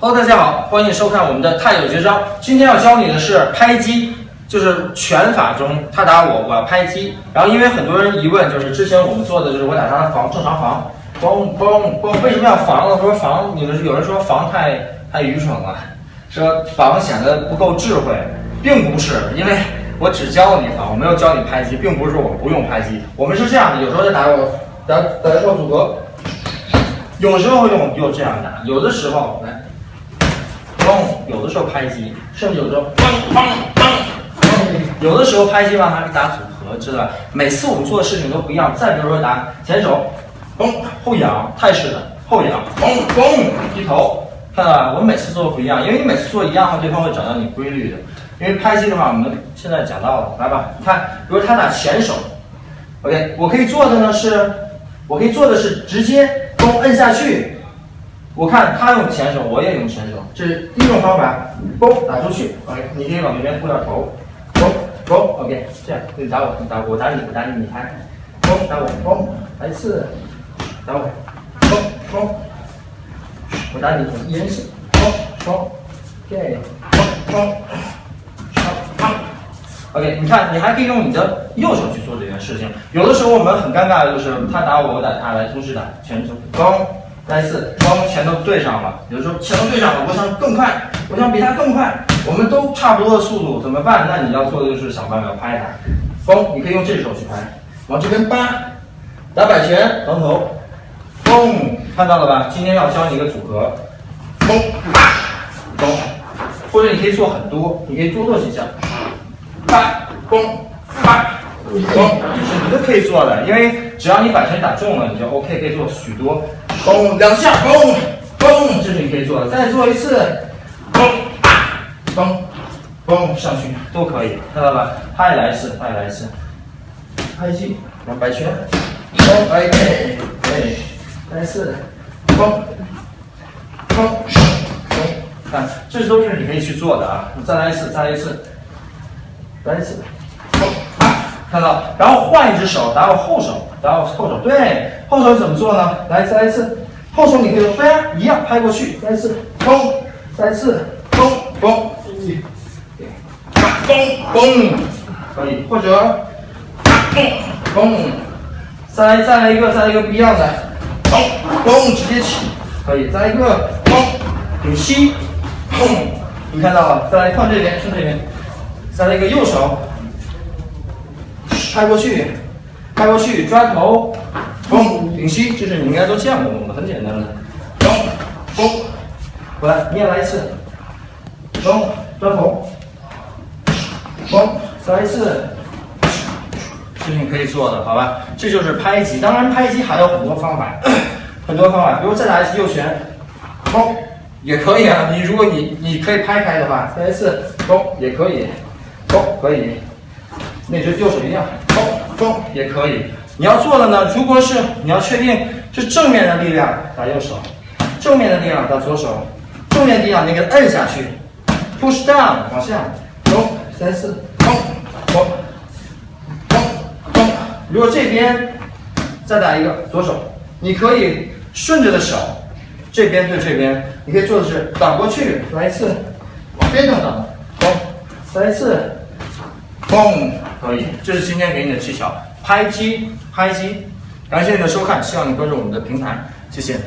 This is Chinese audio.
Hello，大家好，欢迎收看我们的泰有绝招。今天要教你的是拍击，就是拳法中他打我，我要拍击。然后因为很多人疑问，就是之前我们做的就是我打他的防，正常防，嘣嘣嘣，为什么要防呢？说防，你们有人说防太太愚蠢了，说防显得不够智慧，并不是，因为我只教你防，我没有教你拍击，并不是说我不用拍击，我们是这样的，有时候在打我打打的时候阻隔，有时候用就这样打，有的时候来。有的时候拍击，甚至有时候嘣嘣嘣，有的时候拍击吧还是打组合，知道吧？每次我们做的事情都不一样。再比如说打前手，嘣后仰泰式的后仰，嘣嘣低头，看到吧？我们每次做的不一样，因为你每次做一样的话，对方会找到你规律的。因为拍击的话，我们现在讲到了，来吧，你看，比如他打前手，OK，我可以做的呢是，我可以做的是直接嘣摁下去。我看他用前手，我也用前手，这是第一种方法。嘣，打出去，OK，你可以往那边过点头，嘣嘣，OK，这样，你打我，你打我，我打你，我打你，你拍，嘣打我，嘣来一次，打我，嘣嘣，我打你，一人一次，嘣嘣，OK，嘣嘣，好，OK，你看，你还可以用你的右手去做这件事情。有的时候我们很尴尬的就是他打我，我打他，来同时打前手，嘣。再一次，双拳头对上了，有的时候拳头对上了，我想更快，我想比他更快，我们都差不多的速度，怎么办？那你要做的就是想办法拍他。嘣，你可以用这只手去拍，往这边扒，打摆拳，横头，嘣，看到了吧？今天要教你一个组合，嘣，啪，嘣，或者你可以做很多，你可以多做几下，啪，嘣，啪。嘣，就是你都可以做的，因为只要你摆拳打中了，你就 OK，可以做许多。嘣，两下，嘣，嘣，这是你可以做的。再做一次，嘣，嘣，嘣，上去都可以，看到吧？他也来一次，他也来一次，拍击，然后摆拳，嘣，哎，哎，再一次，嘣，嘣，嘣，看，这都是你可以去做的啊。你再来一次，再来一次，再来一次。看到，然后换一只手打我后手，打我后手，对，后手怎么做呢？来，再来一次，后手你可以说，对呀，一样拍过去，再一次，嘣，再一次，嘣嘣，嘣嘣，可以，或者，嘣嘣，再来再来一个，再来一个不一样的，嘣嘣，直接起，可以，再来一个，嘣，顶膝，咚，你看到了，再来换这边，放这边，再来一个右手。拍过去，拍过去，抓头，嘣，顶膝，这是你应该都见过的，很简单的，嘣，嘣，过来，你也来一次，嘣，抓头，嘣，再来一次，这是你可以做的，好吧？这就是拍击，当然拍击还有很多方法，很多方法，比如再来一次右旋，嘣，也可以啊。你如果你你可以拍开的话，再来一次，嘣，也可以，嘣，可以。那就右手一样，嘣嘣也可以。你要做的呢，如果是你要确定是正面的力量打右手，正面的力量打左手，正面力量你给它摁下去，push down 往下，嘣三四，嘣嘣嘣嘣。如果这边再打一个左手，你可以顺着的手，这边对这边，你可以做的是挡过去，来一次，往边上挡，嘣，再一次。嘣，可以，这是今天给你的技巧，拍击，拍击。感谢你的收看，希望你关注我们的平台，谢谢。